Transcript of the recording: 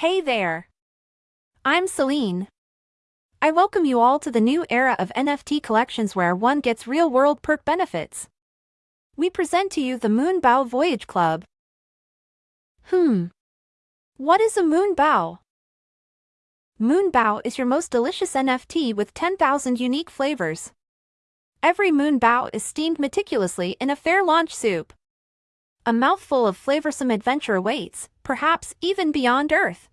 Hey there! I'm Celine. I welcome you all to the new era of NFT collections where one gets real-world perk benefits. We present to you the Moonbow Voyage Club. Hmm. What is a Moonbow? Moonbow is your most delicious NFT with 10,000 unique flavors. Every Moonbow is steamed meticulously in a fair launch soup. A mouthful of flavorsome adventure awaits, perhaps even beyond Earth.